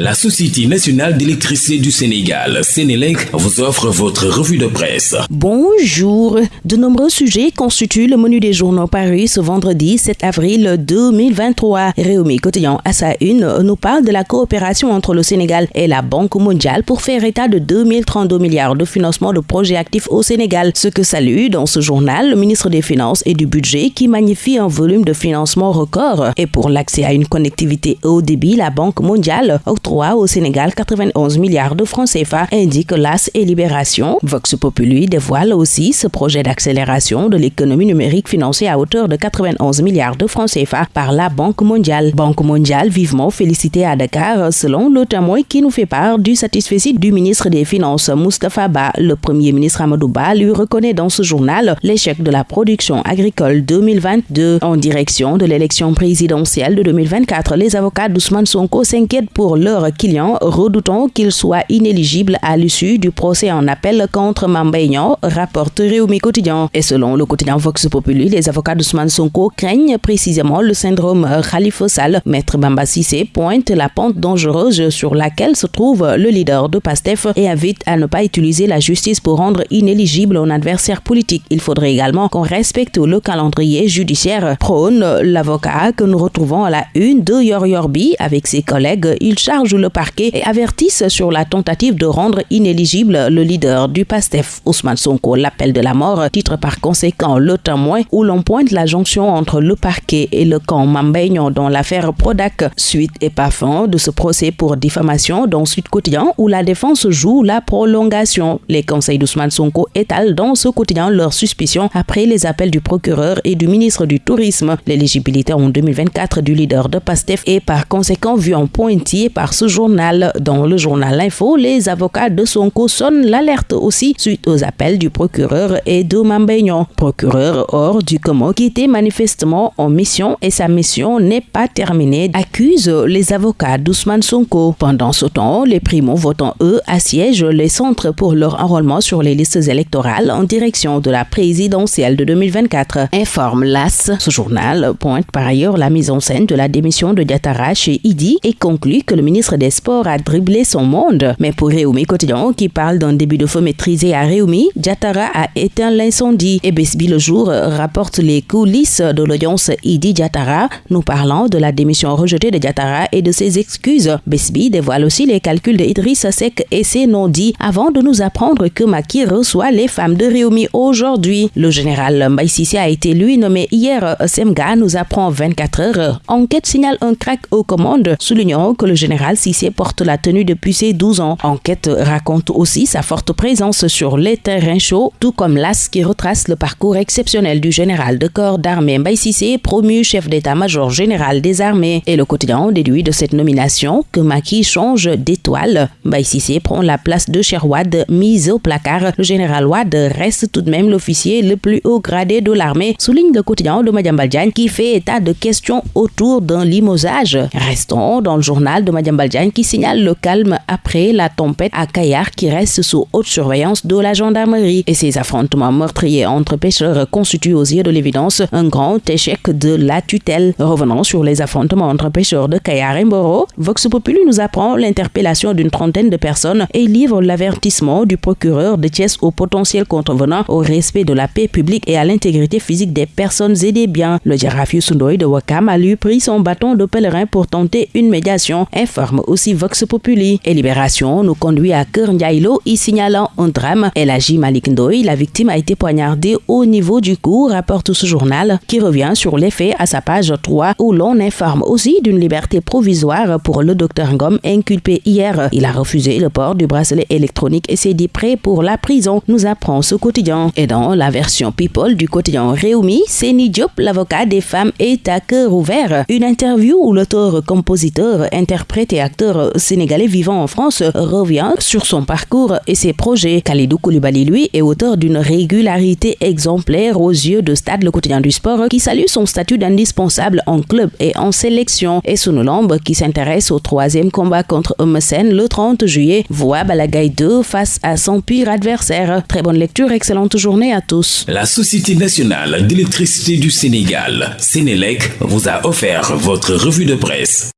La Société nationale d'électricité du Sénégal, Sénélec, vous offre votre revue de presse. Bonjour. De nombreux sujets constituent le menu des journaux parus ce vendredi 7 avril 2023. Réumi Quotidien à sa une nous parle de la coopération entre le Sénégal et la Banque mondiale pour faire état de 2032 milliards de financement de projets actifs au Sénégal. Ce que salue dans ce journal le ministre des Finances et du Budget qui magnifie un volume de financement record. Et pour l'accès à une connectivité haut débit, la Banque mondiale au Sénégal 91 milliards de francs CFA, indique l'AS et Libération. Vox Populi dévoile aussi ce projet d'accélération de l'économie numérique financé à hauteur de 91 milliards de francs CFA par la Banque mondiale. Banque mondiale vivement félicitée à Dakar selon le témoin qui nous fait part du satisfait du ministre des Finances Moustapha Ba. Le premier ministre Amadou Ba lui reconnaît dans ce journal l'échec de la production agricole 2022 en direction de l'élection présidentielle de 2024. Les avocats d'Ousmane Sonko s'inquiètent pour leur client, redoutant qu'il soit inéligible à l'issue du procès en appel contre Mambaignan, rapporte Réumi Quotidien. Et selon le quotidien Vox Populi, les avocats d'Ousmane Sonko craignent précisément le syndrome Khalifa Sall. Maître Bamba Sissé pointe la pente dangereuse sur laquelle se trouve le leader de PASTEF et invite à ne pas utiliser la justice pour rendre inéligible un adversaire politique. Il faudrait également qu'on respecte le calendrier judiciaire. Prône l'avocat que nous retrouvons à la une de Yor Yorbi avec ses collègues. Il charge le parquet et avertissent sur la tentative de rendre inéligible le leader du PASTEF, Ousmane Sonko. L'appel de la mort titre par conséquent le témoin où l'on pointe la jonction entre le parquet et le camp Mambeignon dans l'affaire Prodac. Suite et pas fin de ce procès pour diffamation dans Sud Quotidien où la défense joue la prolongation. Les conseils d'Ousmane Sonko étalent dans ce quotidien leurs suspicions après les appels du procureur et du ministre du Tourisme. L'éligibilité en 2024 du leader de PASTEF est par conséquent vue en pointillé par ce journal. Dans le journal Info, les avocats de Sonko sonnent l'alerte aussi suite aux appels du procureur et de Mambéignon, procureur hors du commun qui était manifestement en mission et sa mission n'est pas terminée, accuse les avocats d'Ousmane Sonko. Pendant ce temps, les primo-votants, eux, assiègent les centres pour leur enrôlement sur les listes électorales en direction de la présidentielle de 2024, informe l'AS. Ce journal pointe par ailleurs la mise en scène de la démission de Diatara chez Idi et conclut que le ministre des Sports a dribblé son monde. Mais pour Réumi Quotidien, qui parle d'un début de feu maîtrisé à Réumi, Diatara a éteint l'incendie. Et Besbi le jour rapporte les coulisses de l'audience Idi Diatara, nous parlant de la démission rejetée de Diatara et de ses excuses. Besbi dévoile aussi les calculs de Idriss Sek et ses non-dits avant de nous apprendre que Maki reçoit les femmes de Réumi aujourd'hui. Le général Mbaïsisi a été lui nommé hier. Semga nous apprend 24 heures. Enquête signale un crack aux commandes, soulignant que le général Sissé porte la tenue depuis ses 12 ans. Enquête raconte aussi sa forte présence sur les terrains chauds, tout comme l'AS qui retrace le parcours exceptionnel du général de corps d'armée Mbaye Sissé, promu chef d'état-major général des armées. Et le quotidien déduit de cette nomination que Maki change d'étoile. Mbaye Sissé prend la place de Sherwad, mise au placard. Le général Wad reste tout de même l'officier le plus haut gradé de l'armée, souligne le quotidien de Madiambal qui fait état de questions autour d'un limosage. Restons dans le journal de Madiambal qui signale le calme après la tempête à Kayar qui reste sous haute surveillance de la gendarmerie. Et ces affrontements meurtriers entre pêcheurs constituent aux yeux de l'évidence un grand échec de la tutelle. Revenons sur les affrontements entre pêcheurs de Kayar et Mboro. Vox Populi nous apprend l'interpellation d'une trentaine de personnes et livre l'avertissement du procureur de Thiès aux potentiels contrevenants au respect de la paix publique et à l'intégrité physique des personnes et des biens. Le Giraffe Sundoy de Wakam a lui pris son bâton de pèlerin pour tenter une médiation, informe aussi Vox Populi. Et Libération nous conduit à Kernyailo y signalant un drame. El Malik Ndoy, la victime a été poignardée au niveau du cou, rapporte ce journal, qui revient sur les faits à sa page 3, où l'on informe aussi d'une liberté provisoire pour le docteur Ngom inculpé hier. Il a refusé le port du bracelet électronique et s'est dit prêt pour la prison, nous apprend ce quotidien. Et dans la version People du quotidien Réumi, Seni Diop, l'avocat des femmes, est à cœur ouvert. Une interview où l'auteur-compositeur, interprète et acteur sénégalais vivant en France, revient sur son parcours et ses projets. Khalidou Koulibaly, lui, est auteur d'une régularité exemplaire aux yeux de Stade le quotidien du sport qui salue son statut d'indispensable en club et en sélection. Et Lambe, qui s'intéresse au troisième combat contre Omesen le 30 juillet, voit Balagaï 2 face à son pire adversaire. Très bonne lecture, excellente journée à tous. La Société nationale d'électricité du Sénégal, Sénélec, vous a offert votre revue de presse.